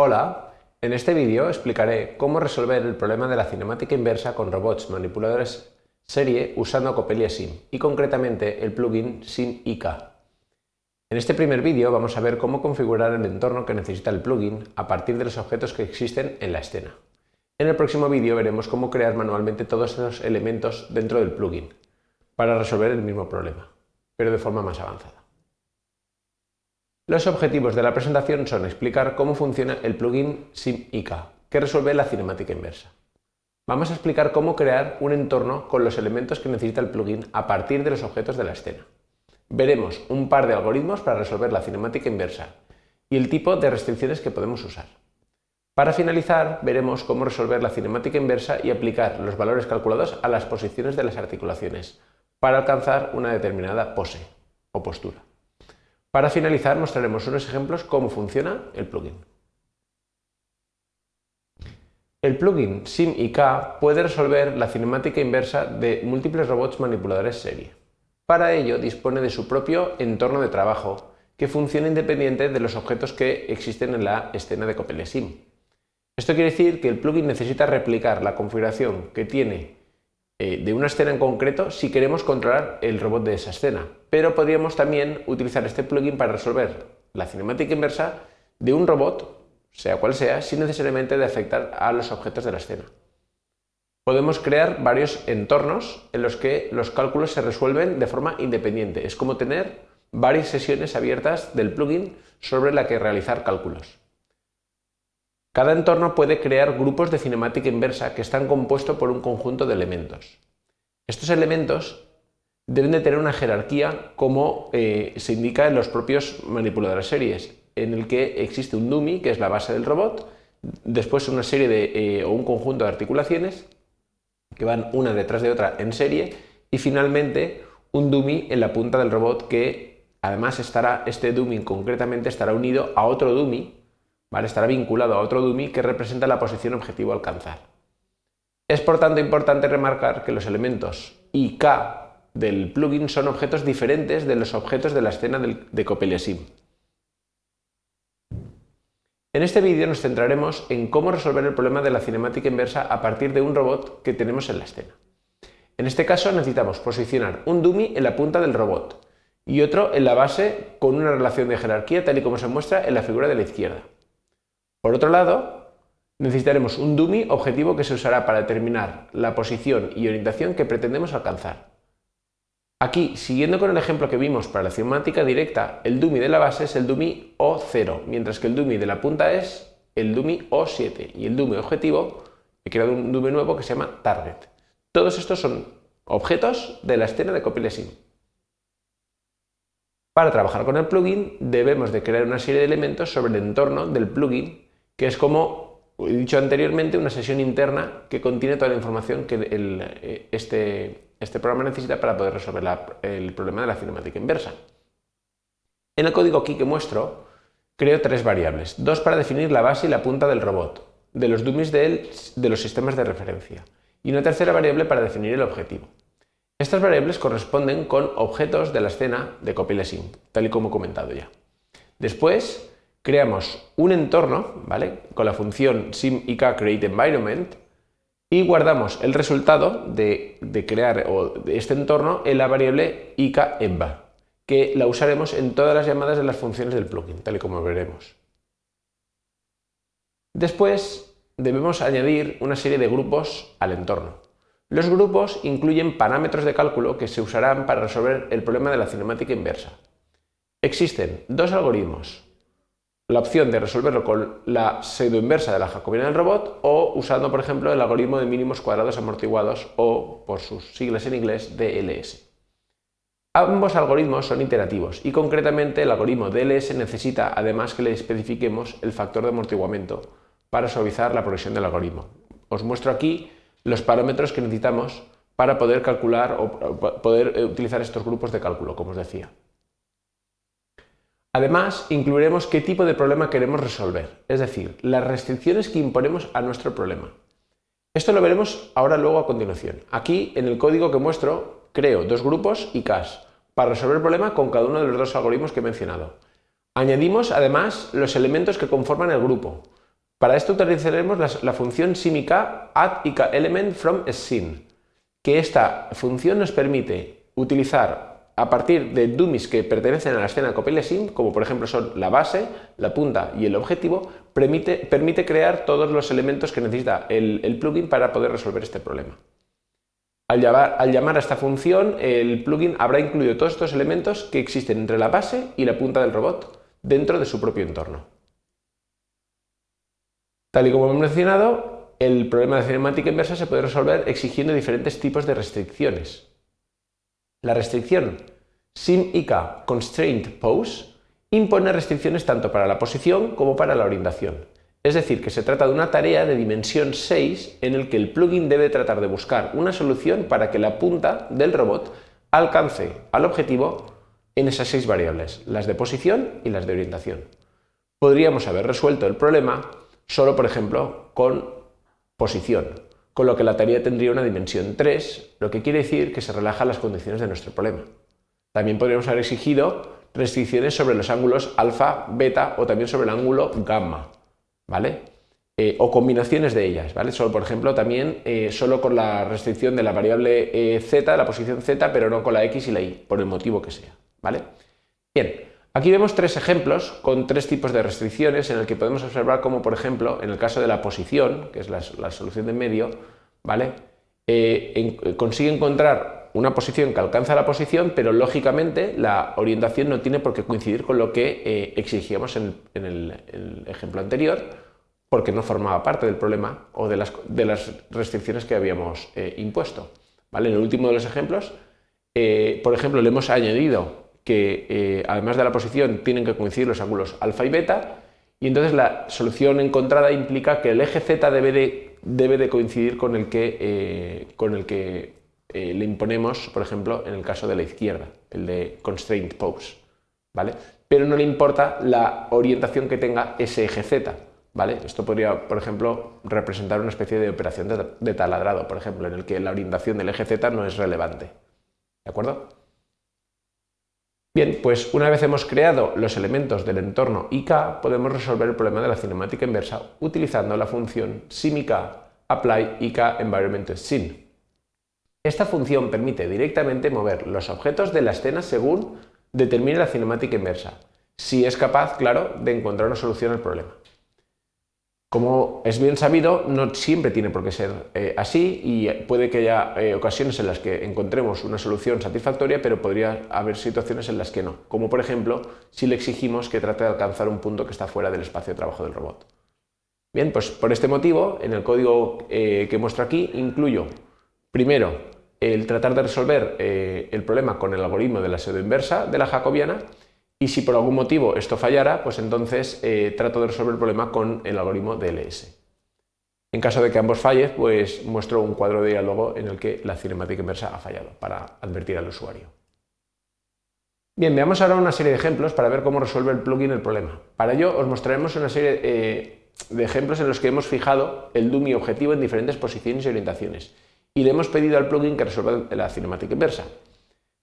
Hola, en este vídeo explicaré cómo resolver el problema de la cinemática inversa con robots manipuladores serie usando Coppelia Sim y concretamente el plugin Sim IK. En este primer vídeo vamos a ver cómo configurar el entorno que necesita el plugin a partir de los objetos que existen en la escena. En el próximo vídeo veremos cómo crear manualmente todos esos elementos dentro del plugin para resolver el mismo problema, pero de forma más avanzada. Los objetivos de la presentación son explicar cómo funciona el plugin SimIK, que resuelve la cinemática inversa. Vamos a explicar cómo crear un entorno con los elementos que necesita el plugin a partir de los objetos de la escena. Veremos un par de algoritmos para resolver la cinemática inversa y el tipo de restricciones que podemos usar. Para finalizar, veremos cómo resolver la cinemática inversa y aplicar los valores calculados a las posiciones de las articulaciones para alcanzar una determinada pose o postura. Para finalizar mostraremos unos ejemplos cómo funciona el plugin. El plugin SimIK puede resolver la cinemática inversa de múltiples robots manipuladores serie. Para ello dispone de su propio entorno de trabajo que funciona independiente de los objetos que existen en la escena de Coppelia Sim. Esto quiere decir que el plugin necesita replicar la configuración que tiene eh, de una escena en concreto si queremos controlar el robot de esa escena. Pero podríamos también utilizar este plugin para resolver la cinemática inversa de un robot, sea cual sea, sin necesariamente afectar a los objetos de la escena. Podemos crear varios entornos en los que los cálculos se resuelven de forma independiente. Es como tener varias sesiones abiertas del plugin sobre la que realizar cálculos. Cada entorno puede crear grupos de cinemática inversa que están compuestos por un conjunto de elementos. Estos elementos deben de tener una jerarquía como eh, se indica en los propios manipuladores series, en el que existe un dummy, que es la base del robot, después una serie de, eh, o un conjunto de articulaciones que van una detrás de otra en serie y finalmente un dummy en la punta del robot que además estará, este dummy concretamente estará unido a otro dummy Estará vinculado a otro dummy que representa la posición objetivo a alcanzar. Es por tanto importante remarcar que los elementos I K del plugin son objetos diferentes de los objetos de la escena de Coppelia Sim. En este vídeo nos centraremos en cómo resolver el problema de la cinemática inversa a partir de un robot que tenemos en la escena. En este caso necesitamos posicionar un dummy en la punta del robot y otro en la base con una relación de jerarquía tal y como se muestra en la figura de la izquierda. Por otro lado, necesitaremos un dummy objetivo que se usará para determinar la posición y orientación que pretendemos alcanzar. Aquí, siguiendo con el ejemplo que vimos para la cinemática directa, el dummy de la base es el dummy O0, mientras que el dummy de la punta es el dummy O7 y el dummy objetivo, he creado un dummy nuevo que se llama target. Todos estos son objetos de la escena de Sim. Para trabajar con el plugin debemos de crear una serie de elementos sobre el entorno del plugin que es como he dicho anteriormente, una sesión interna que contiene toda la información que eh, este, este, programa necesita para poder resolver el problema de la cinemática inversa. En el código aquí que muestro, creo tres variables, dos para definir la base y la punta del robot, de los dummies de, de los sistemas de referencia, y una tercera variable para definir el objetivo. Estas variables corresponden con objetos de la escena de CopyLessing, tal y como he comentado ya. Después, creamos un entorno, ¿vale? Con la función SimIK y guardamos el resultado de, crear este entorno en la variable IKEmba, que la usaremos en todas las llamadas de las funciones del plugin, tal y como veremos. Después debemos añadir una serie de grupos al entorno. Los grupos incluyen parámetros de cálculo que se usarán para resolver el problema de la cinemática inversa. Existen dos algoritmos, la opción de resolverlo con la pseudo-inversa de la jacobina del robot o usando, por ejemplo, el algoritmo de mínimos cuadrados amortiguados o, por sus siglas en inglés, DLS. Ambos algoritmos son iterativos y concretamente el algoritmo DLS necesita además que le especifiquemos el factor de amortiguamiento para suavizar la progresión del algoritmo. Os muestro aquí los parámetros que necesitamos para poder calcular o poder utilizar estos grupos de cálculo, como os decía. Además, incluiremos qué tipo de problema queremos resolver, es decir, las restricciones que imponemos a nuestro problema. Esto lo veremos ahora luego a continuación. Aquí, en el código que muestro, creo dos grupos y CAS para resolver el problema con cada uno de los dos algoritmos que he mencionado. Añadimos además los elementos que conforman el grupo, Para esto utilizaremos la, función simik add element from que esta función nos permite utilizar a partir de dummies que pertenecen a la escena sim, como por ejemplo son la base, la punta y el objetivo, permite, crear todos los elementos que necesita el, plugin para poder resolver este problema. Al llamar, a esta función, el plugin habrá incluido todos estos elementos que existen entre la base y la punta del robot dentro de su propio entorno. Tal y como hemos mencionado, el problema de cinemática inversa se puede resolver exigiendo diferentes tipos de restricciones. La restricción SIM-IK Constraint Pose impone restricciones tanto para la posición como para la orientación. Es decir, que se trata de una tarea de dimensión 6 en el que el plugin debe tratar de buscar una solución para que la punta del robot alcance al objetivo en esas seis variables, las de posición y las de orientación. Podríamos haber resuelto el problema solo, por ejemplo, con posición, con lo que la tarea tendría una dimensión 3, lo que quiere decir que se relajan las condiciones de nuestro problema. También podríamos haber exigido restricciones sobre los ángulos alfa, beta o también sobre el ángulo gamma, ¿vale? Eh, o combinaciones de ellas, ¿vale? Solo, por ejemplo, también eh, solo con la restricción de la variable eh, z, la posición z, pero no con la x y la y, por el motivo que sea, ¿vale? Bien, aquí vemos tres ejemplos con tres tipos de restricciones en el que podemos observar como, por ejemplo, en el caso de la posición, que es la, solución de medio, ¿vale? consigue encontrar una posición que alcanza la posición, pero lógicamente la orientación no tiene por qué coincidir con lo que exigíamos en, el ejemplo anterior, porque no formaba parte del problema o de las, restricciones que habíamos eh, impuesto. ¿vale? En el último de los ejemplos, eh, por ejemplo, le hemos añadido que eh, además de la posición tienen que coincidir los ángulos alfa y beta y entonces la solución encontrada implica que el eje z debe de, debe de coincidir con el que, con el que le imponemos, por ejemplo, en el caso de la izquierda, el de constraint pose. ¿vale? Pero no le importa la orientación que tenga ese eje z, esto podría, por ejemplo, representar una especie de operación de, taladrado, por ejemplo, en el que la orientación del eje Z no es relevante. ¿De acuerdo? Bien, pues una vez hemos creado los elementos del entorno IK, podemos resolver el problema de la cinemática inversa utilizando la función simIK apply IK environment scene. Esta función permite directamente mover los objetos de la escena según determine la cinemática inversa, si es capaz, claro, de encontrar una solución al problema. Como es bien sabido, no siempre tiene por qué ser eh, así y puede que haya eh, ocasiones en las que encontremos una solución satisfactoria, pero podría haber situaciones en las que no, como por ejemplo si le exigimos que trate de alcanzar un punto que está fuera del espacio de trabajo del robot. Bien, pues por este motivo, en el código eh, que muestro aquí, incluyo primero el tratar de resolver el problema con el algoritmo de la pseudo inversa de la jacobiana y si por algún motivo esto fallara, pues entonces eh, trato de resolver el problema con el algoritmo DLS. En caso de que ambos fallen, pues muestro un cuadro de diálogo en el que la cinemática inversa ha fallado, para advertir al usuario. Bien, veamos ahora una serie de ejemplos para ver cómo resuelve el plugin el problema. Para ello os mostraremos una serie eh, de ejemplos en los que hemos fijado el dummy objetivo en diferentes posiciones y orientaciones y le hemos pedido al plugin que resuelva la cinemática inversa.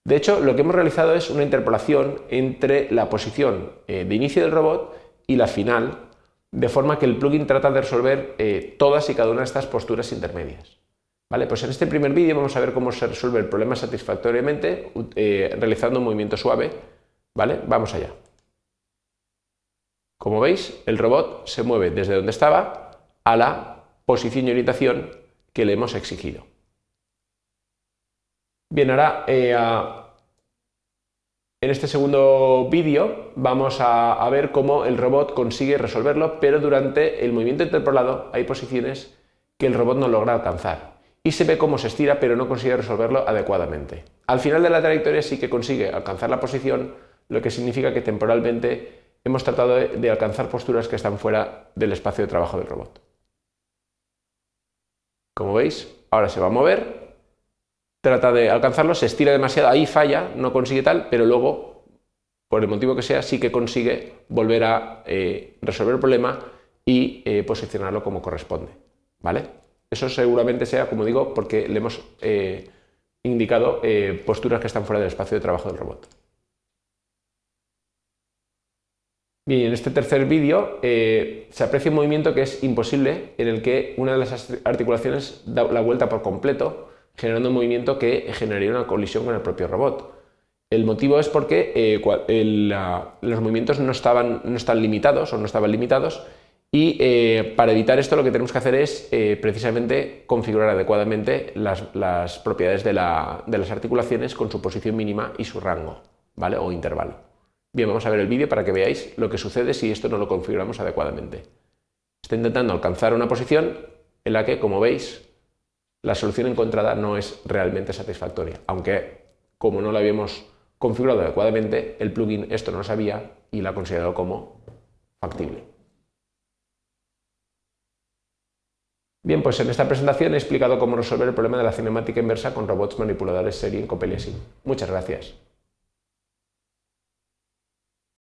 De hecho, lo que hemos realizado es una interpolación entre la posición eh, de inicio del robot y la final, de forma que el plugin trata de resolver eh, todas y cada una de estas posturas intermedias. Vale, pues en este primer vídeo vamos a ver cómo se resuelve el problema satisfactoriamente eh, realizando un movimiento suave. ¿Vale? Vamos allá. Como veis, el robot se mueve desde donde estaba a la posición y orientación que le hemos exigido. Bien, ahora eh, en este segundo vídeo vamos a, ver cómo el robot consigue resolverlo, pero durante el movimiento interpolado hay posiciones que el robot no logra alcanzar. Y se ve cómo se estira, pero no consigue resolverlo adecuadamente. Al final de la trayectoria sí que consigue alcanzar la posición, lo que significa que temporalmente hemos tratado de alcanzar posturas que están fuera del espacio de trabajo del robot. Como veis, ahora se va a mover trata de alcanzarlo, se estira demasiado, ahí falla, no consigue tal, pero luego, por el motivo que sea, sí que consigue volver a eh, resolver el problema y eh, posicionarlo como corresponde. ¿vale? Eso seguramente sea, como digo, porque le hemos eh, indicado posturas que están fuera del espacio de trabajo del robot. Bien, en este tercer vídeo se aprecia un movimiento que es imposible, en el que una de las articulaciones da la vuelta por completo, generando un movimiento que generaría una colisión con el propio robot. El motivo es porque eh, los movimientos no, estaban, no están limitados o no estaban limitados y eh, para evitar esto lo que tenemos que hacer es precisamente configurar adecuadamente las, propiedades de, de las articulaciones con su posición mínima y su rango ¿vale? o intervalo. Bien, vamos a ver el vídeo para que veáis lo que sucede si esto no lo configuramos adecuadamente. Está intentando alcanzar una posición en la que, como veis, la solución encontrada no es realmente satisfactoria, aunque como no la habíamos configurado adecuadamente, el plugin esto no lo sabía y la ha considerado como factible. Bien, pues en esta presentación he explicado cómo resolver el problema de la cinemática inversa con robots manipuladores serie en Copelia Muchas gracias.